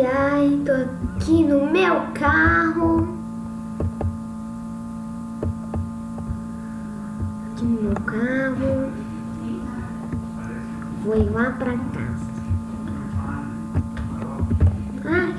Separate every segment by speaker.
Speaker 1: Ai, ai, tô aqui no meu carro. Aqui no meu carro. Vou ir lá pra casa. Ai.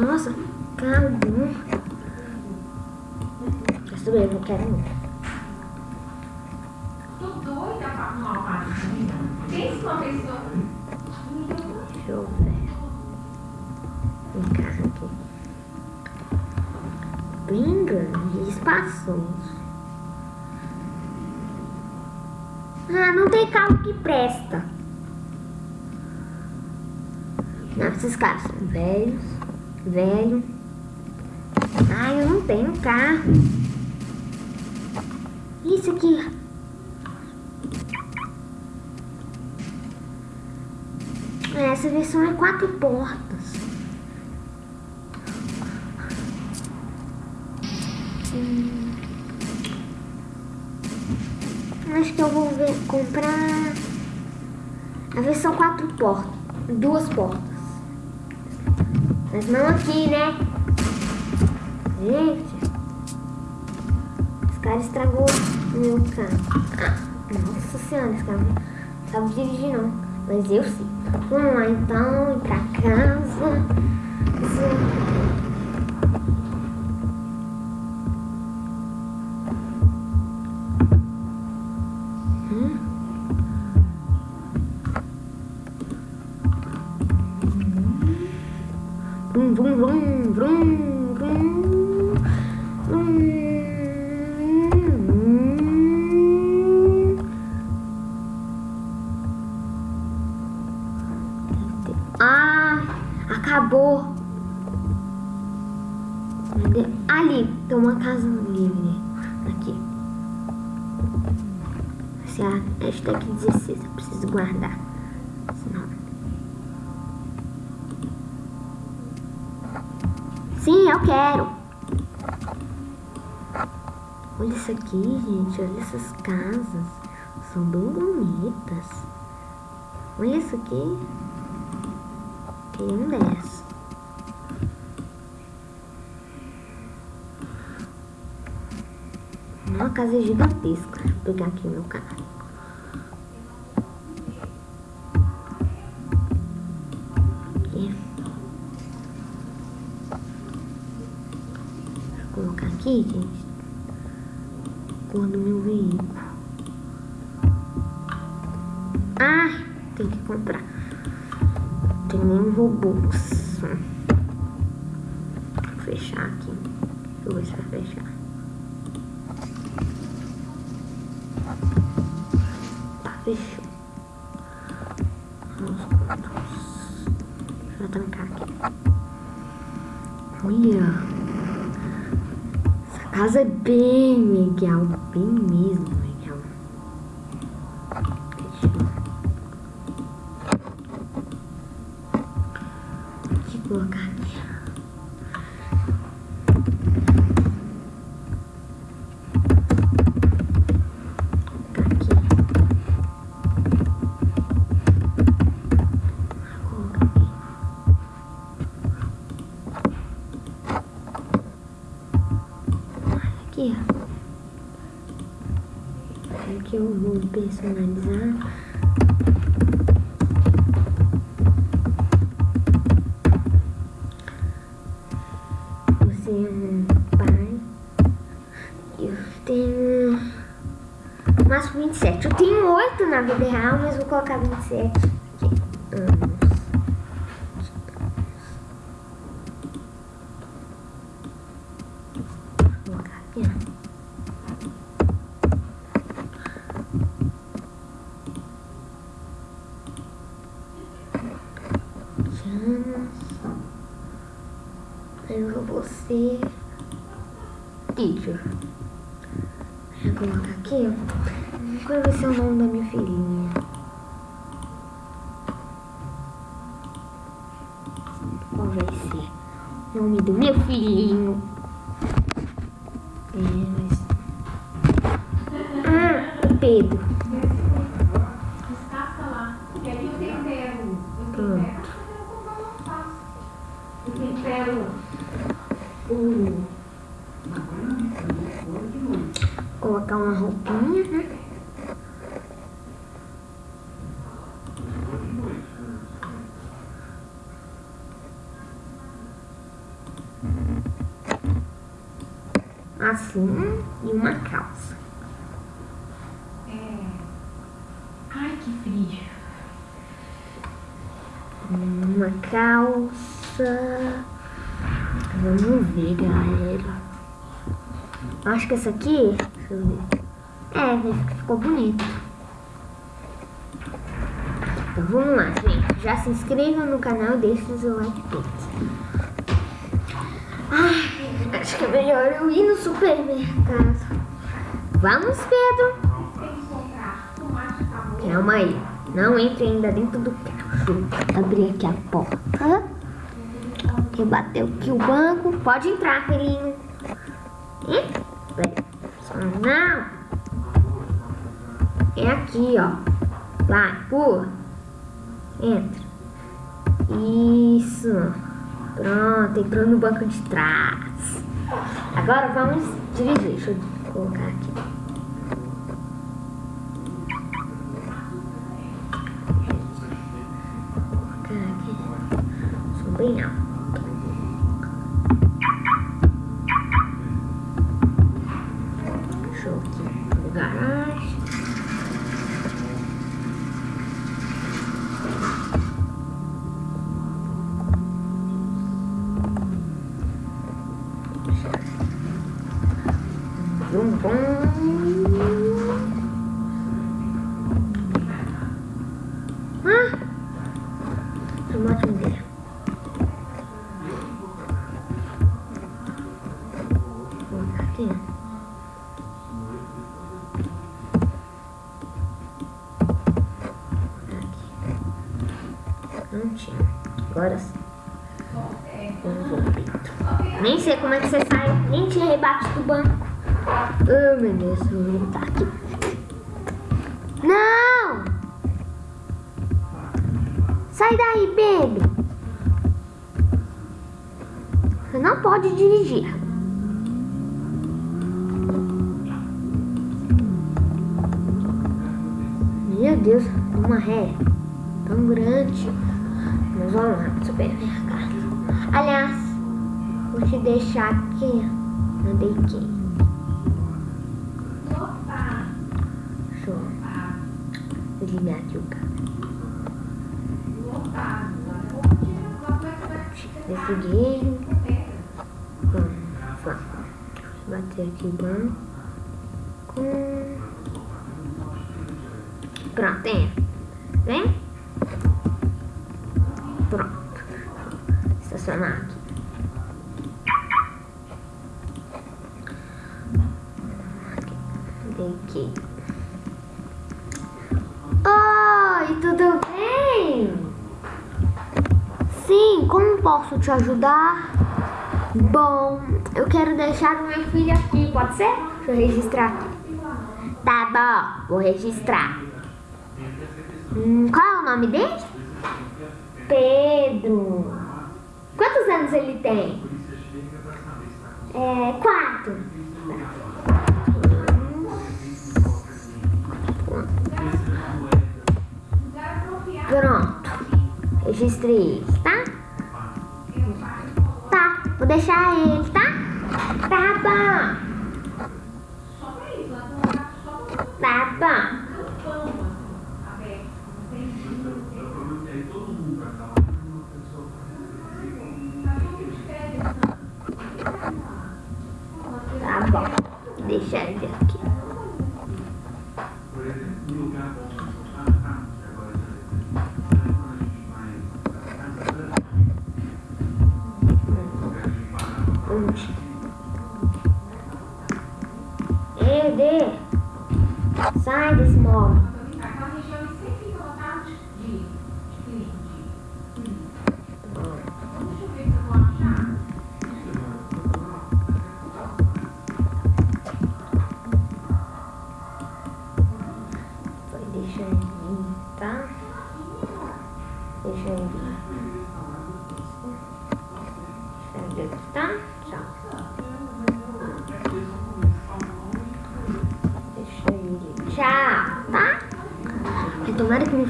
Speaker 1: Nossa, carro bom. Quer saber? Eu não quero um. Deixa eu ver. Um carro aqui. Bem grande e espaçoso. Ah, não tem carro que presta. Não, esses carros são velhos. Velho. Ah, eu não tenho carro. Isso aqui. Essa versão é quatro portas. Hum. Acho que eu vou ver, comprar a versão quatro portas, duas portas. Mas não aqui, né? Gente, esse cara estragou o meu carro. Nossa senhora, esse cara não sabe dirigir não. Mas eu sim. Vamos lá então, ir pra casa. Hum? Vrum, vrum, vrum, vrum, Eu quero. Olha isso aqui, gente. Olha essas casas. São bem bonitas. Olha isso aqui. Tem um dessa. Uma casa gigantesca. Vou pegar aqui meu carro. Aqui, gente. Cor do meu veículo. Ah, tem que comprar. Tem nem robôs. Vou fechar aqui. Deixa eu ver se vai fechar. Tá, fechou. Casa é bem legal. Bem mesmo legal. 27. Eu tenho 8 na vida real, mas vou colocar 27 aqui. Anos. Vou colocar aqui, ó. Anos. Eu vou ser teacher. Vou colocar aqui. Qual vai ser o nome da minha filhinha? Qual vai ser o nome do meu filhinho? Colocar uma roupinha, né? Assim, e uma calça.
Speaker 2: É... Ai, que frio.
Speaker 1: Uma calça. Vamos ver, galera. Acho que essa aqui. Deixa eu ver. É, ficou bonito. Então vamos lá, gente. Já se inscrevam no canal e deixem seu like acho que é melhor eu ir no supermercado. Vamos, Pedro.
Speaker 2: Que.
Speaker 1: Calma aí. Não entre ainda dentro do carro. Abrir aqui a porta. Rebateu aqui o banco. Pode entrar, filhinho. Entra. Não. É aqui, ó. Vai, pula. Entra. Isso. Pronto, entrou no banco de trás. Agora vamos dirigir. Deixa eu colocar aqui. colocar aqui. Sou bem alto. Sai daí, Pedro. Você não pode dirigir. Meu Deus, uma ré tão grande. Mas vamos lá supermercado. Aliás, vou te deixar aqui no dequinho.
Speaker 2: Opa!
Speaker 1: Deixa eu ligar aqui. Desliguei. Vamos, vamos. Bater aqui bem. Com... Pronto, tem. Vem. Te ajudar? Bom, eu quero deixar o meu filho aqui, pode ser? Deixa eu registrar aqui. Tá bom, vou registrar. Hum, qual é o nome dele? Pedro. Quantos anos ele tem? É, quatro. Pronto. Registrei tá? Tá, vou deixar ele, tá? Tá bom. Tá bom.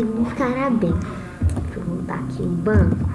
Speaker 1: Que não ficará bem. Deixa eu aqui o banco.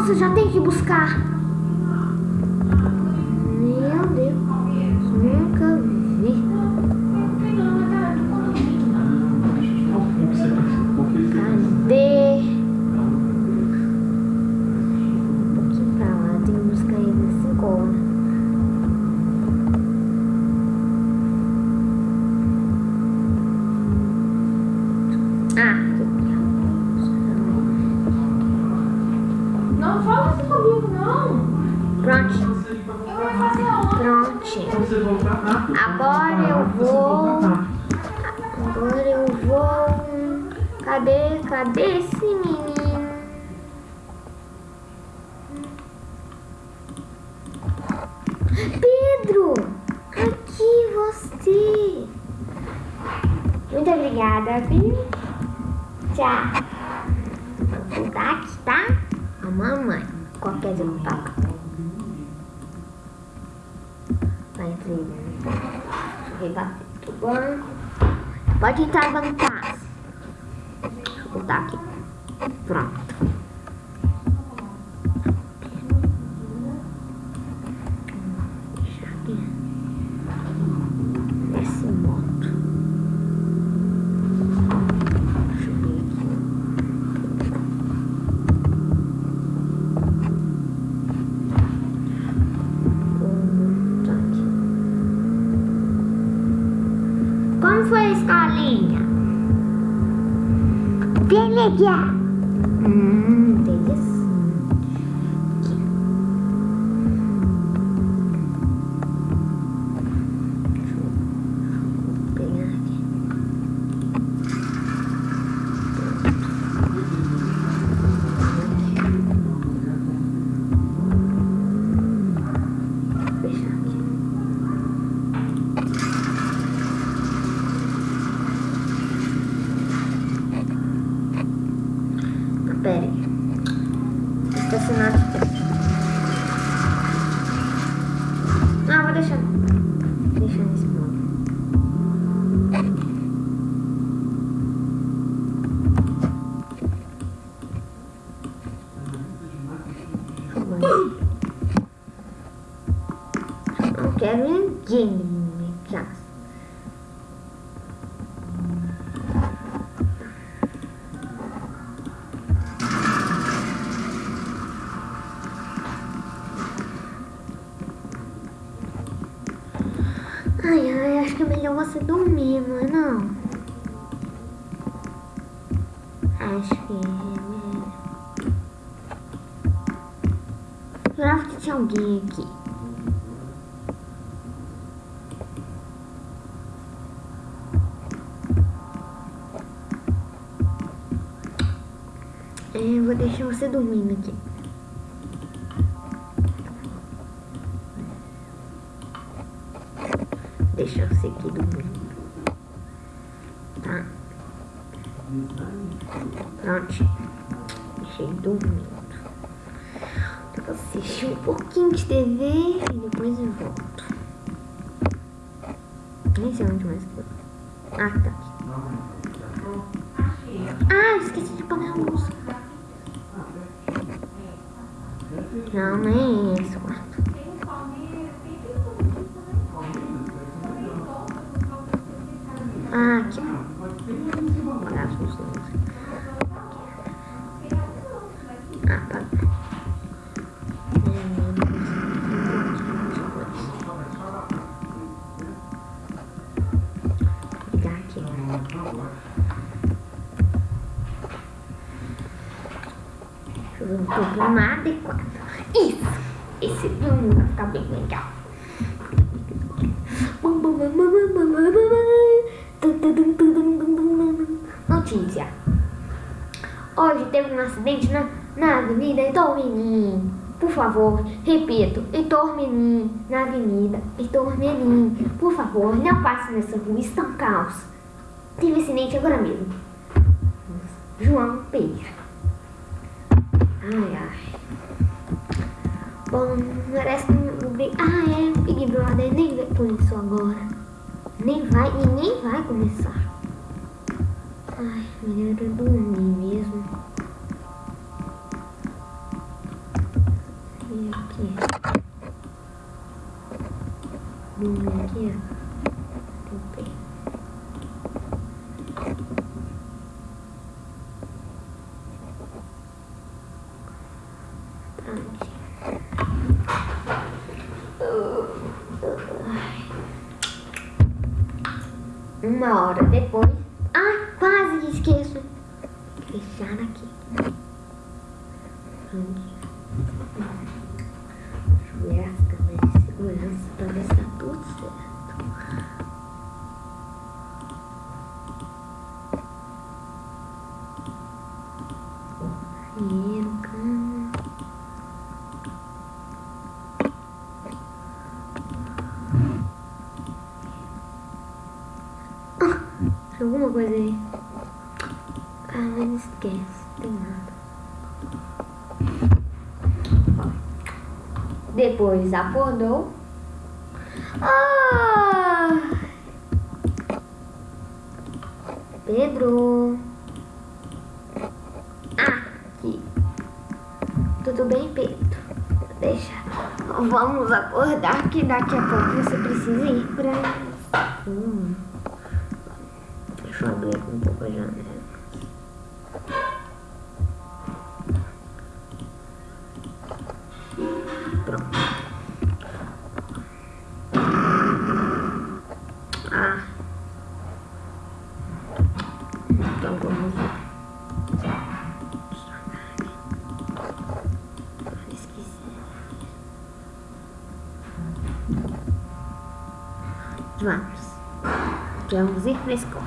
Speaker 1: Nossa, já tem que buscar.
Speaker 3: Voltar rápido.
Speaker 1: Agora eu vou. Agora eu vou. Cadê? Cadê esse menino? Pedro! Aqui você! Muito obrigada, viu? Tchau! Vou voltar aqui, tá? A mamãe. Qualquer dia eu vou eu bater do banco. Pode entrar. Deixa eu botar aqui. Pronto. Deixa aqui. Esse moto. Deixa eu ver aqui. Hum, tá aqui. Como foi a escolinha? Bem legal. Não, vou deixar. Você dormir, não é não? Acho que é. Jurava que tinha alguém aqui. É, eu vou deixar você dormindo aqui. Deixa você aqui dormindo. Tá? Pronto. Deixei dormindo. Vou assistir um pouquinho de TV e depois eu volto. Nem sei onde mais que eu. Ah, tá aqui. Ah, esqueci de pagar a luz. Não, nem é esse problema adequado. Isso! Esse filme vai ficar bem legal. Notícia. Hoje teve um acidente na, na Avenida Heitor Menin. Por favor, repito, Heitor Menin, na Avenida Heitor Menin. Por favor, não passe nessa rua, está um caos. Teve acidente agora mesmo. João Pereira. Ai, ai. Bom, merece um Big... Ah, é, o Big Brother nem vai começar agora. Nem vai, e nem vai começar. Ai, melhor eu dormir mesmo. E aqui. Dormir aqui, ó. Tudo Pronto. Uma hora depois. Ah, quase que esqueço. Fechar aqui. Pronto. Deixa eu ver as câmeras de segurança pra ver se tá tudo certo. Primeiro câmera. Ah, tem alguma coisa aí. Ah, mas esquece, tem nada. Depois acordou. Ah! Pedro. Aqui. Tudo bem, Pedro? Deixa. Vamos acordar que daqui a pouco você precisa ir pra. Hum. Deixa eu abrir aqui um pouco a janela. Pronto. Ah. Então vamos lá. Vamos. Vamos ir para a.